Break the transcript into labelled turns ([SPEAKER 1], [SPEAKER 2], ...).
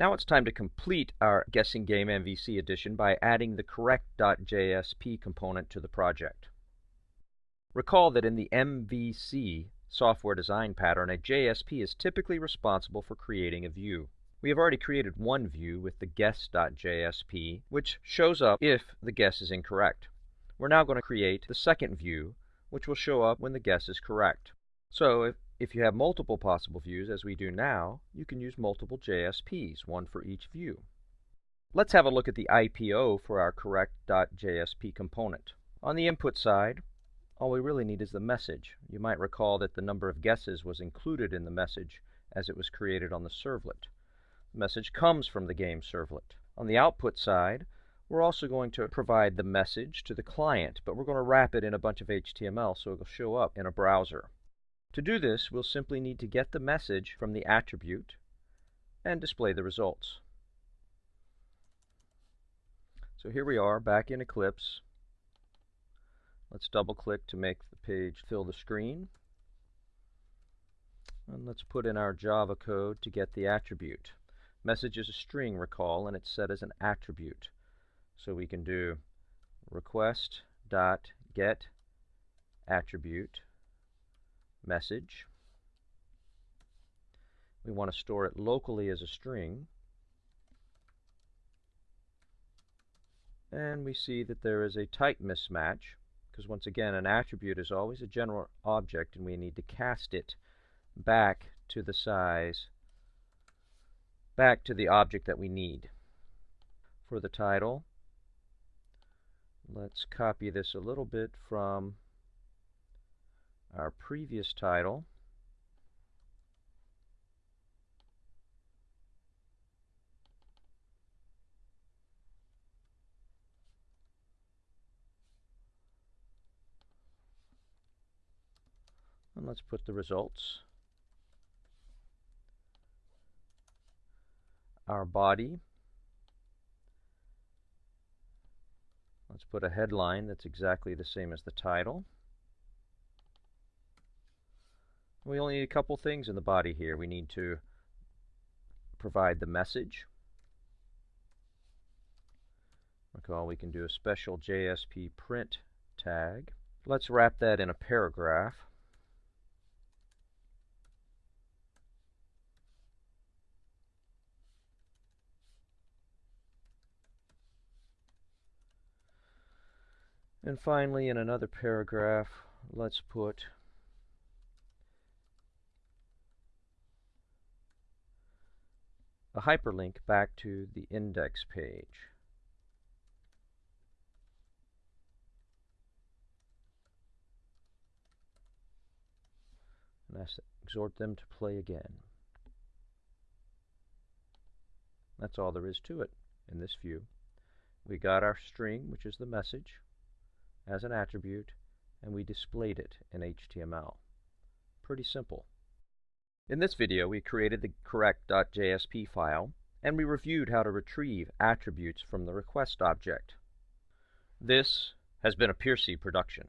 [SPEAKER 1] Now it's time to complete our Guessing Game MVC edition by adding the correct.jsp component to the project. Recall that in the MVC software design pattern, a JSP is typically responsible for creating a view. We have already created one view with the guess.jsp, which shows up if the guess is incorrect. We're now going to create the second view, which will show up when the guess is correct. So if, if you have multiple possible views, as we do now, you can use multiple JSPs, one for each view. Let's have a look at the IPO for our correct.jsp component. On the input side, all we really need is the message. You might recall that the number of guesses was included in the message as it was created on the servlet. The message comes from the game servlet. On the output side, we're also going to provide the message to the client, but we're going to wrap it in a bunch of HTML so it'll show up in a browser. To do this, we'll simply need to get the message from the attribute and display the results. So here we are back in Eclipse. Let's double click to make the page fill the screen. And let's put in our Java code to get the attribute. Message is a string, recall, and it's set as an attribute. So we can do request dot get attribute message. We want to store it locally as a string. And we see that there is a type mismatch because once again an attribute is always a general object and we need to cast it back to the size back to the object that we need. For the title, let's copy this a little bit from our previous title. And let's put the results. our body. Let's put a headline that's exactly the same as the title. We only need a couple things in the body here. We need to provide the message. Recall we can do a special JSP print tag. Let's wrap that in a paragraph. And finally, in another paragraph, let's put a hyperlink back to the index page. And I exhort them to play again. That's all there is to it in this view. We got our string, which is the message as an attribute, and we displayed it in HTML. Pretty simple. In this video, we created the correct.jsp file, and we reviewed how to retrieve attributes from the request object. This has been a PeerC production.